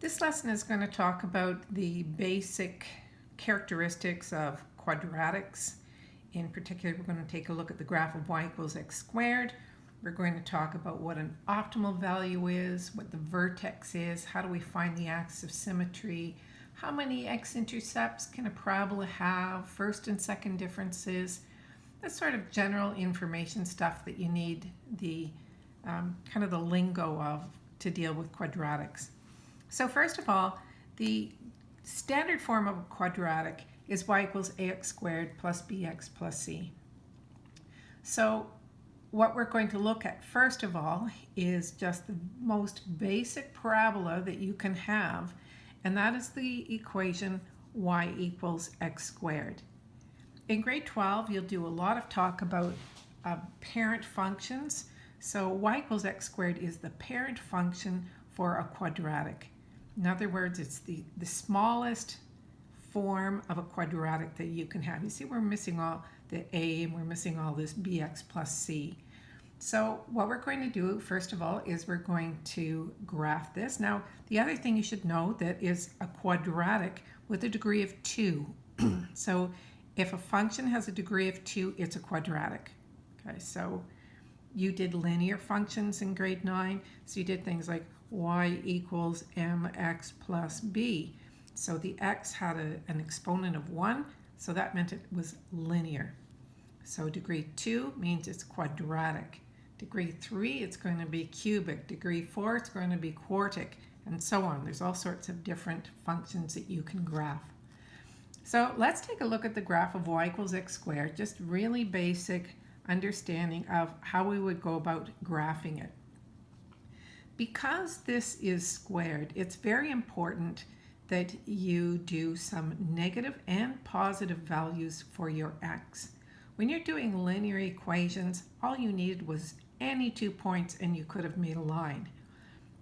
This lesson is going to talk about the basic characteristics of quadratics. In particular, we're going to take a look at the graph of y equals x squared. We're going to talk about what an optimal value is, what the vertex is, how do we find the axis of symmetry, how many x-intercepts can a parabola have, first and second differences, that's sort of general information stuff that you need the um, kind of the lingo of to deal with quadratics. So first of all, the standard form of a quadratic is y equals ax squared plus bx plus c. So what we're going to look at first of all is just the most basic parabola that you can have, and that is the equation y equals x squared. In grade 12, you'll do a lot of talk about uh, parent functions. So y equals x squared is the parent function for a quadratic. In other words, it's the, the smallest form of a quadratic that you can have. You see we're missing all the a and we're missing all this bx plus c. So what we're going to do first of all is we're going to graph this. Now the other thing you should know that is a quadratic with a degree of 2. so if a function has a degree of 2, it's a quadratic. Okay, so you did linear functions in grade 9, so you did things like y equals mx plus b. So the x had a, an exponent of 1, so that meant it was linear. So degree 2 means it's quadratic. Degree 3, it's going to be cubic. Degree 4, it's going to be quartic, and so on. There's all sorts of different functions that you can graph. So let's take a look at the graph of y equals x squared, just really basic understanding of how we would go about graphing it. Because this is squared, it's very important that you do some negative and positive values for your x. When you're doing linear equations, all you needed was any two points and you could have made a line.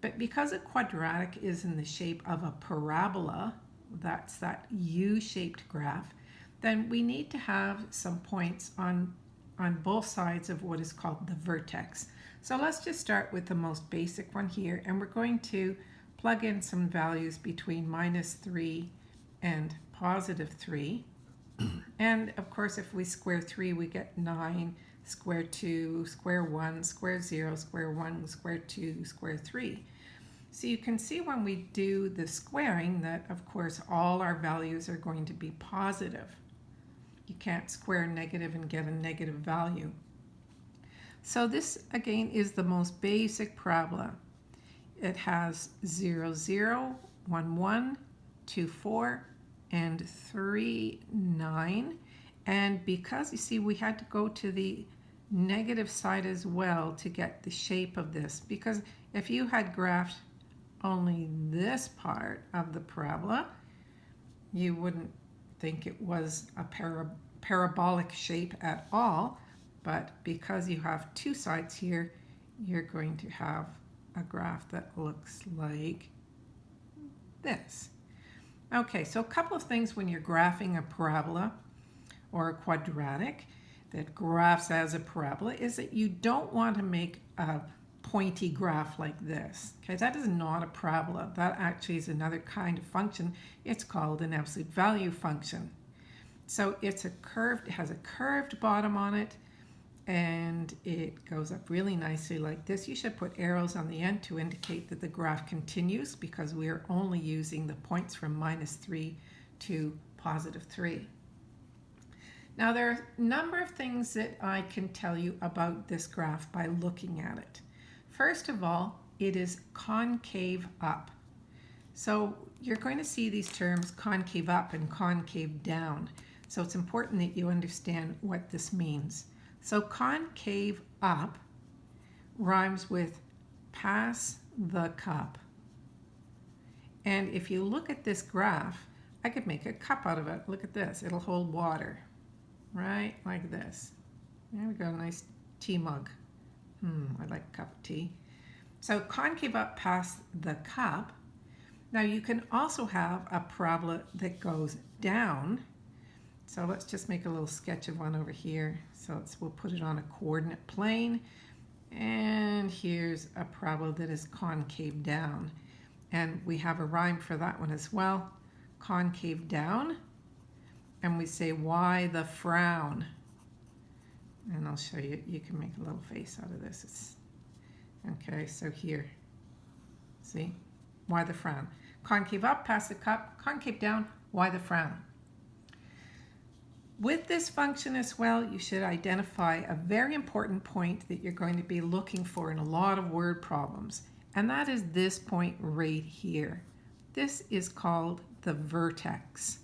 But because a quadratic is in the shape of a parabola, that's that U-shaped graph, then we need to have some points on, on both sides of what is called the vertex. So let's just start with the most basic one here, and we're going to plug in some values between minus 3 and positive 3. and of course, if we square 3, we get 9, square 2, square 1, square 0, square 1, square 2, square 3. So you can see when we do the squaring that, of course, all our values are going to be positive. You can't square negative and get a negative value. So this, again, is the most basic parabola. It has 0, 0, 1, 1, 2, 4, and 3, 9. And because, you see, we had to go to the negative side as well to get the shape of this. Because if you had graphed only this part of the parabola, you wouldn't think it was a para parabolic shape at all, but because you have two sides here, you're going to have a graph that looks like this. Okay, so a couple of things when you're graphing a parabola or a quadratic that graphs as a parabola is that you don't want to make a pointy graph like this. Okay, that is not a parabola. That actually is another kind of function. It's called an absolute value function. So it's a curved, it has a curved bottom on it, and it goes up really nicely like this. You should put arrows on the end to indicate that the graph continues because we are only using the points from minus 3 to positive 3. Now there are a number of things that I can tell you about this graph by looking at it. First of all, it is concave up. So you're going to see these terms concave up and concave down. So it's important that you understand what this means. So concave up rhymes with pass the cup. And if you look at this graph, I could make a cup out of it. Look at this. It'll hold water, right? Like this. There we go, a nice tea mug. Hmm, I like a cup of tea. So concave up past the cup. Now you can also have a parabola that goes down. So let's just make a little sketch of one over here. So let's, we'll put it on a coordinate plane. And here's a parabola that is concave down. and we have a rhyme for that one as well. Concave down. And we say, why the frown? And I'll show you, you can make a little face out of this. It's, okay, so here, see, why the frown? Concave up, pass the cup, concave down, why the frown? With this function as well, you should identify a very important point that you're going to be looking for in a lot of word problems, and that is this point right here. This is called the vertex.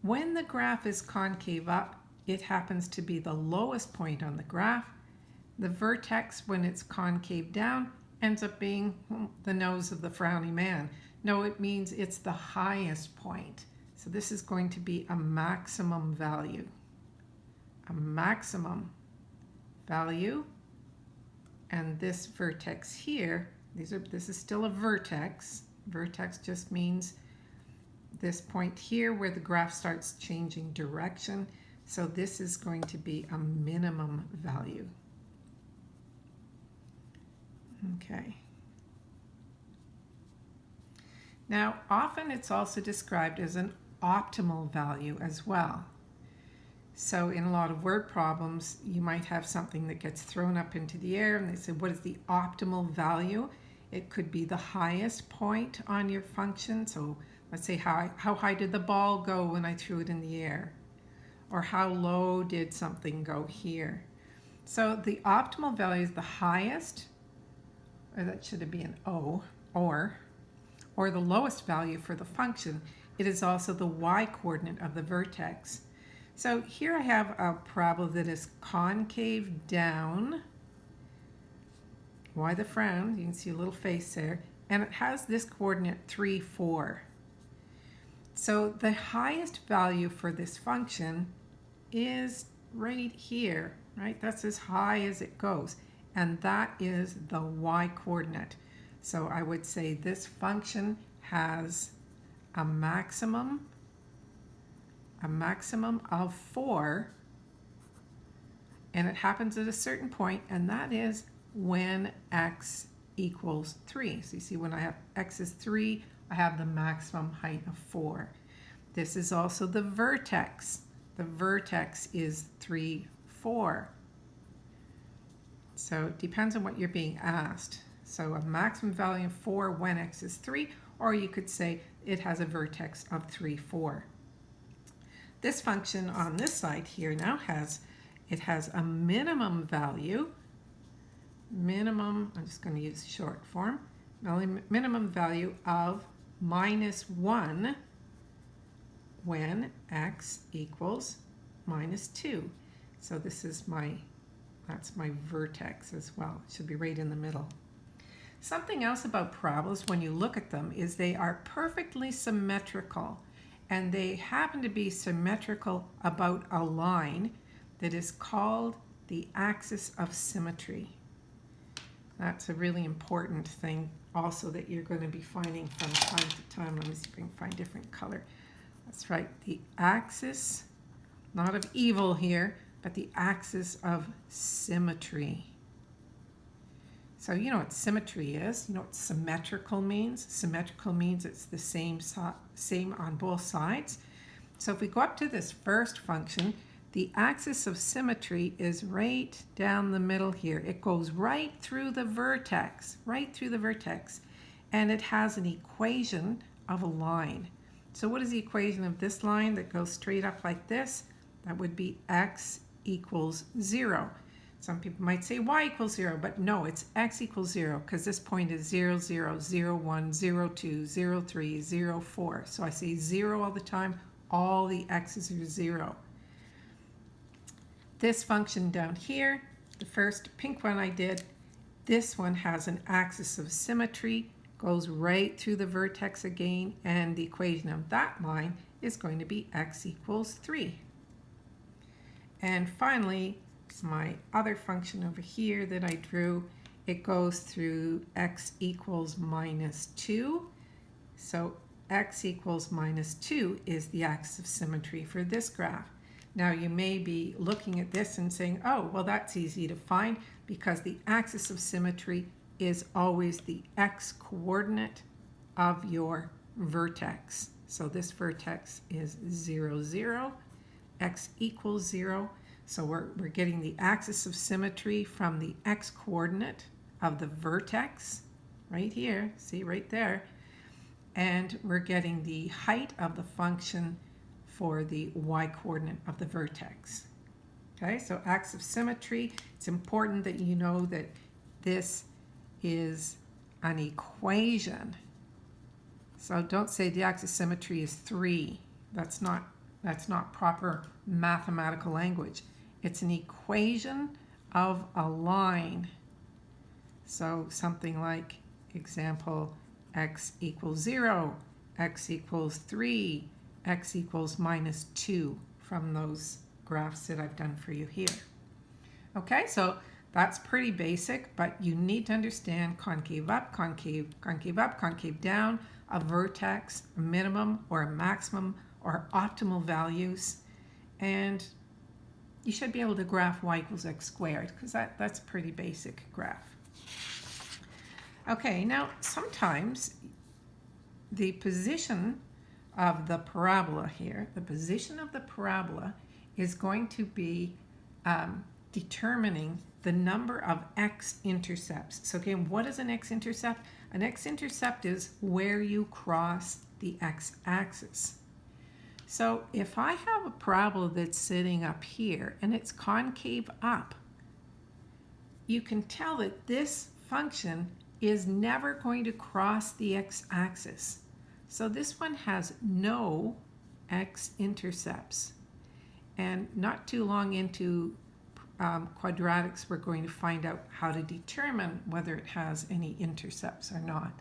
When the graph is concave up, it happens to be the lowest point on the graph. The vertex, when it's concave down, ends up being the nose of the frowny man. No, it means it's the highest point. So this is going to be a maximum value. A maximum value. And this vertex here, these are, this is still a vertex. Vertex just means this point here where the graph starts changing direction. So this is going to be a minimum value. Okay. Now, often it's also described as an optimal value as well. So in a lot of word problems, you might have something that gets thrown up into the air and they say, what is the optimal value? It could be the highest point on your function. So let's say, how, how high did the ball go when I threw it in the air? Or how low did something go here? So the optimal value is the highest, or that should be an O, or, or the lowest value for the function. It is also the y-coordinate of the vertex. So here I have a parabola that is concave down. Why the frown? You can see a little face there. And it has this coordinate 3, 4. So the highest value for this function is right here, right? That's as high as it goes. And that is the y-coordinate. So I would say this function has a maximum, a maximum of 4, and it happens at a certain point, and that is when x equals 3. So you see when I have x is 3, I have the maximum height of 4. This is also the vertex. The vertex is 3, 4. So it depends on what you're being asked. So a maximum value of 4 when x is 3, or you could say it has a vertex of 3, 4. This function on this side here now has, it has a minimum value, minimum, I'm just going to use short form, minimum value of minus 1 when x equals minus 2. So this is my, that's my vertex as well. It should be right in the middle. Something else about parabolas when you look at them is they are perfectly symmetrical and they happen to be symmetrical about a line that is called the axis of symmetry. That's a really important thing also that you're going to be finding from time to time. Let me see if I can find different color. That's right, the axis, not of evil here, but the axis of symmetry. So you know what symmetry is. You know what symmetrical means. Symmetrical means it's the same, same on both sides. So if we go up to this first function, the axis of symmetry is right down the middle here. It goes right through the vertex, right through the vertex, and it has an equation of a line. So what is the equation of this line that goes straight up like this? That would be x equals 0. Some people might say y equals 0, but no, it's x equals 0 because this point is 0, 0, 0, 1, 0, 2, 0, 3, 0, 4. So I say 0 all the time. All the x's are 0. This function down here, the first pink one I did, this one has an axis of symmetry, goes right through the vertex again, and the equation of that line is going to be x equals 3. And finally, my other function over here that I drew. It goes through x equals minus 2. So x equals minus 2 is the axis of symmetry for this graph. Now you may be looking at this and saying, oh, well that's easy to find because the axis of symmetry is always the x coordinate of your vertex. So this vertex is 0, 0, x equals 0. So we're, we're getting the axis of symmetry from the x coordinate of the vertex right here, see right there, and we're getting the height of the function for the y coordinate of the vertex. Okay, so axis of symmetry, it's important that you know that this is an equation. So don't say the axis of symmetry is 3. That's not, that's not proper mathematical language. It's an equation of a line. So something like example x equals 0, x equals 3, x equals minus 2 from those graphs that I've done for you here. Okay, so that's pretty basic, but you need to understand concave up, concave, concave up, concave down, a vertex, a minimum or a maximum or optimal values, and you should be able to graph y equals x squared because that, that's a pretty basic graph. Okay, now sometimes the position of the parabola here, the position of the parabola is going to be um, determining the number of x-intercepts. So again, what is an x-intercept? An x-intercept is where you cross the x-axis. So if I have a parabola that's sitting up here and it's concave up, you can tell that this function is never going to cross the x-axis. So this one has no x-intercepts. And not too long into um, quadratics, we're going to find out how to determine whether it has any intercepts or not.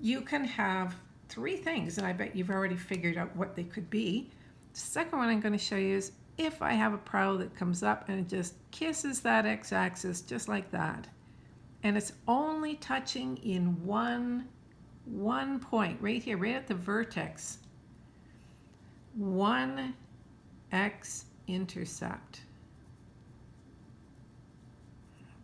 You can have three things, and I bet you've already figured out what they could be. The second one I'm going to show you is if I have a parabola that comes up and it just kisses that x-axis just like that, and it's only touching in one, one point, right here, right at the vertex, one x-intercept.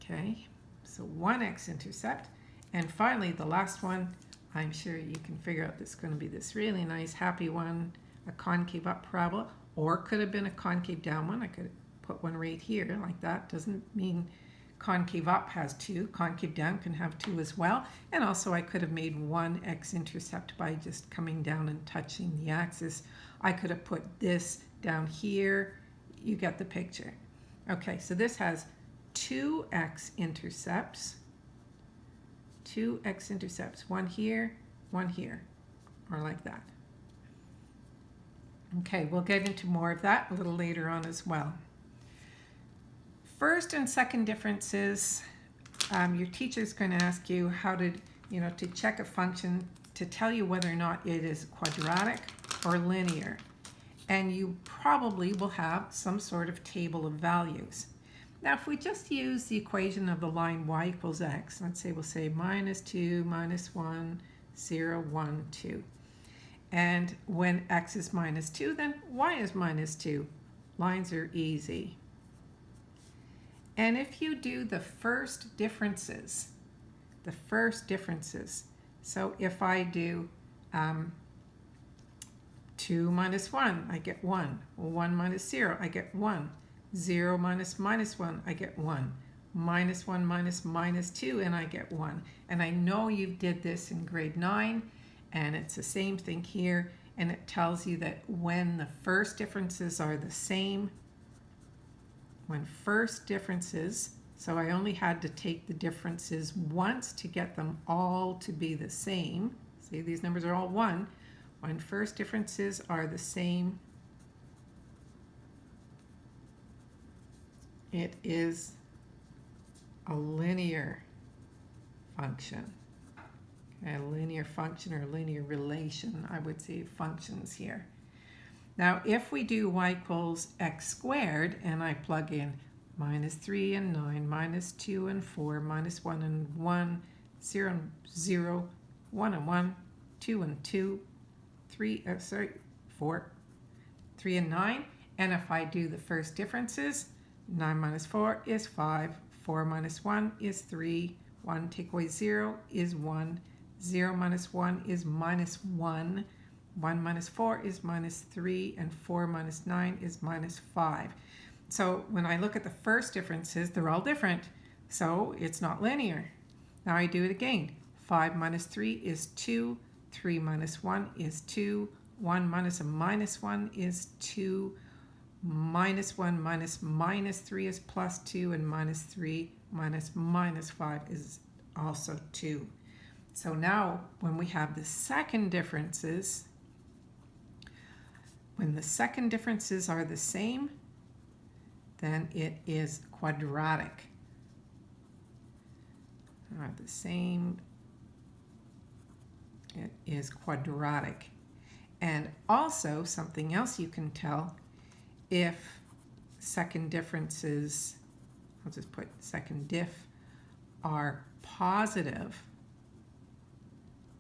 Okay, so one x-intercept. And finally, the last one, I'm sure you can figure out this is going to be this really nice, happy one, a concave up parabola, or could have been a concave down one. I could put one right here like that. Doesn't mean concave up has two. Concave down can have two as well. And also I could have made one x-intercept by just coming down and touching the axis. I could have put this down here. You get the picture. Okay, so this has two x-intercepts, two x-intercepts, one here, one here, or like that. Okay, we'll get into more of that a little later on as well. First and second differences, um, your teacher is going to ask you how to, you know, to check a function to tell you whether or not it is quadratic or linear. And you probably will have some sort of table of values. Now, if we just use the equation of the line y equals x, let's say we'll say minus 2, minus 1, 0, 1, 2. And when x is minus 2, then y is minus 2. Lines are easy. And if you do the first differences, the first differences, so if I do um, 2 minus 1, I get 1. 1 minus 0, I get 1. 0 minus minus 1, I get 1. Minus 1 minus minus 2, and I get 1. And I know you did this in grade 9, and it's the same thing here. And it tells you that when the first differences are the same, when first differences, so I only had to take the differences once to get them all to be the same. See, these numbers are all 1. When first differences are the same, it is a linear function. A linear function or linear relation, I would say functions here. Now, if we do y equals x squared, and I plug in minus 3 and 9, minus 2 and 4, minus 1 and 1, 0 and 0, 1 and 1, 2 and 2, 3, uh, sorry, 4, 3 and 9. And if I do the first differences, 9 minus 4 is 5, 4 minus 1 is 3, 1. Take away 0 is 1. 0 minus 1 is minus 1. 1 minus 4 is minus 3. And 4 minus 9 is minus 5. So when I look at the first differences, they're all different. So it's not linear. Now I do it again. 5 minus 3 is 2. 3 minus 1 is 2. 1 minus a minus 1 is 2. Minus 1 minus minus 3 is plus 2. And minus 3 minus minus 5 is also 2. So now when we have the second differences, when the second differences are the same, then it is quadratic. Are the same, it is quadratic. And also something else you can tell if second differences, I'll just put second diff, are positive,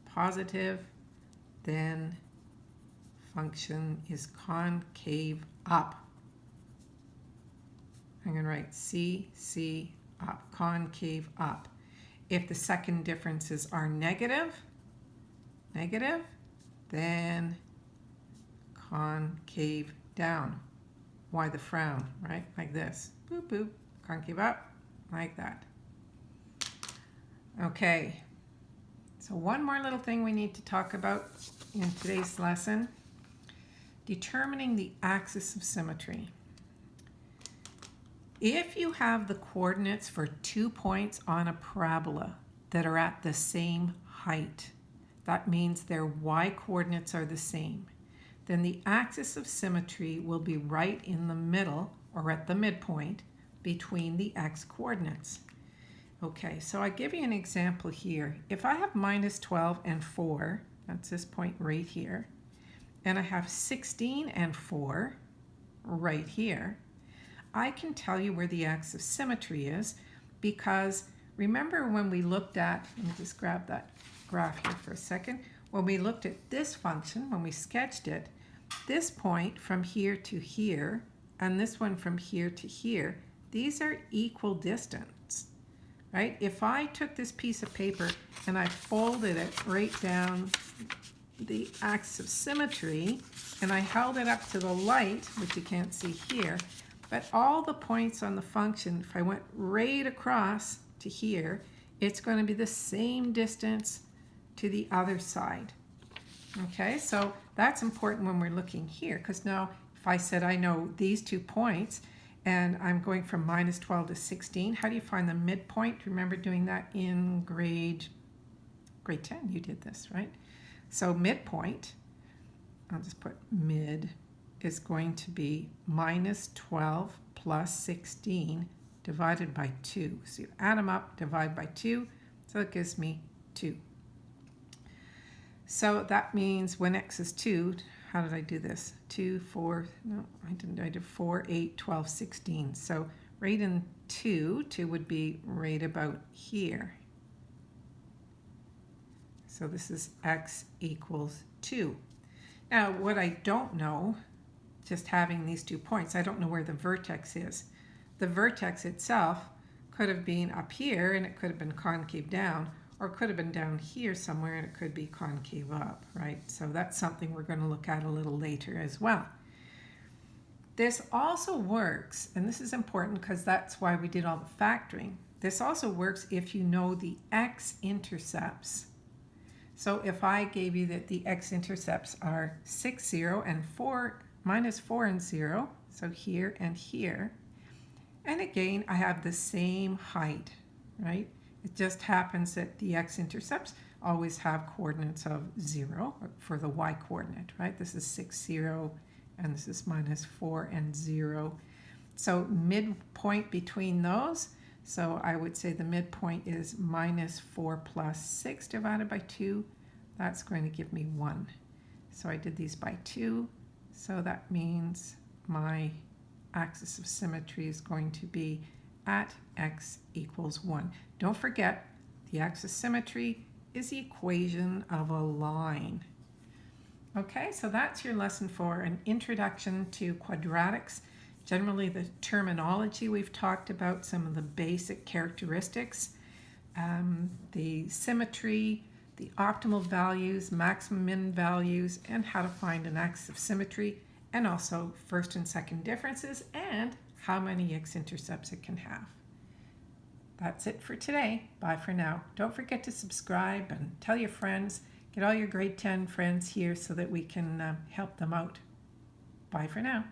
positive, then function is concave up. I'm going to write C, C, up, concave up. If the second differences are negative, negative, then concave down. Why the frown, right? Like this. Boop, boop. give up, like that. Okay. So one more little thing we need to talk about in today's lesson. Determining the axis of symmetry. If you have the coordinates for two points on a parabola that are at the same height, that means their y coordinates are the same, then the axis of symmetry will be right in the middle or at the midpoint between the x coordinates. Okay, so I give you an example here. If I have minus 12 and 4, that's this point right here, and I have 16 and 4 right here, I can tell you where the axis of symmetry is because remember when we looked at, let me just grab that graph here for a second, when we looked at this function, when we sketched it, this point from here to here and this one from here to here, these are equal distance, right? If I took this piece of paper and I folded it right down the axis of symmetry and I held it up to the light, which you can't see here, but all the points on the function, if I went right across to here, it's going to be the same distance to the other side. Okay, so that's important when we're looking here because now if I said I know these two points and I'm going from minus 12 to 16, how do you find the midpoint? Remember doing that in grade, grade 10, you did this, right? So midpoint, I'll just put mid, is going to be minus 12 plus 16 divided by 2. So you add them up, divide by 2, so it gives me 2. So that means when x is 2, how did I do this? 2, 4, no, I didn't, I did 4, 8, 12, 16. So right in 2, 2 would be right about here. So this is x equals 2. Now what I don't know, just having these two points, I don't know where the vertex is. The vertex itself could have been up here and it could have been concave down, or could have been down here somewhere and it could be concave up, right? So that's something we're going to look at a little later as well. This also works, and this is important because that's why we did all the factoring. This also works if you know the x-intercepts. So if I gave you that the x-intercepts are 6, 0, and 4, minus 4 and 0, so here and here, and again, I have the same height, right? It just happens that the x-intercepts always have coordinates of 0 for the y-coordinate, right? This is 6, 0, and this is minus 4 and 0. So midpoint between those, so I would say the midpoint is minus 4 plus 6 divided by 2. That's going to give me 1. So I did these by 2. So that means my axis of symmetry is going to be at x equals 1. Don't forget, the axis of symmetry is the equation of a line. Okay, so that's your lesson for an introduction to quadratics. Generally the terminology we've talked about, some of the basic characteristics. um, the symmetry, the optimal values, maximum min values, and how to find an axis of symmetry, and also first and second differences, and how many x-intercepts it can have. That's it for today. Bye for now. Don't forget to subscribe and tell your friends. Get all your grade 10 friends here so that we can uh, help them out. Bye for now.